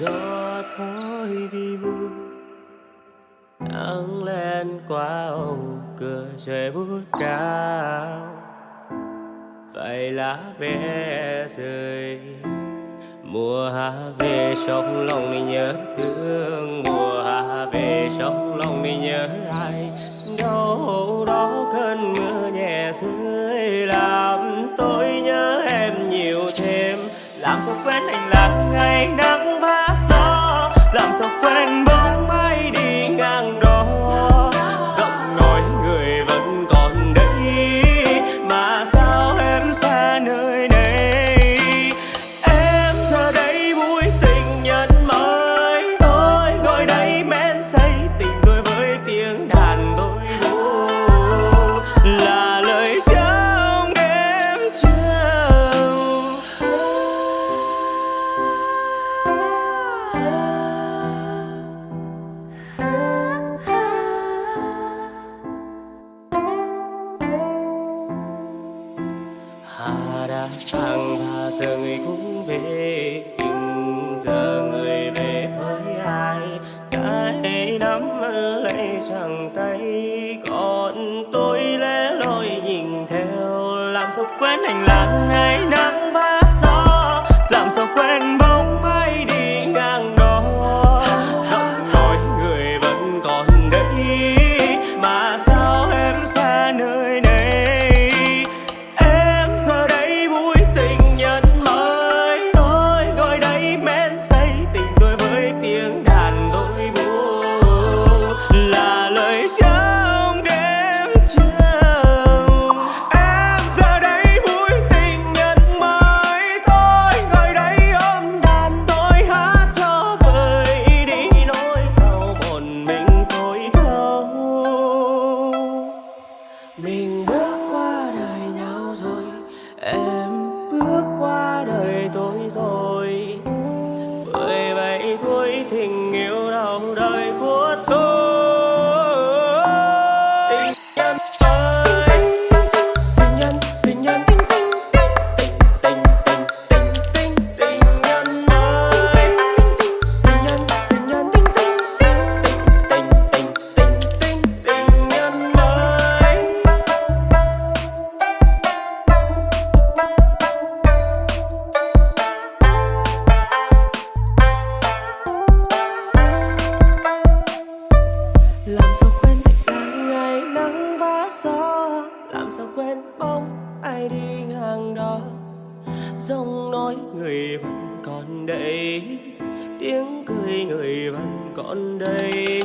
gió thôi đi vui, nắng lên qua ô cửa trời bút cao. Vậy lá bé rơi, mùa hạ về trong lòng đi nhớ thương. Mùa hạ về trong lòng đi nhớ ai, đâu đó cơn mưa nhẹ rơi sao quên anh là ngày nắng vã gió. Làm sao quên bàn tay. Còn tôi lẽ loi nhìn theo làm sao quên hành lang ngày năm. foto làm sao quên lạnh ngày nắng và gió? Làm sao quên bóng ai đi ngang đó? Giọng nói người vẫn còn đây, tiếng cười người vẫn còn đây.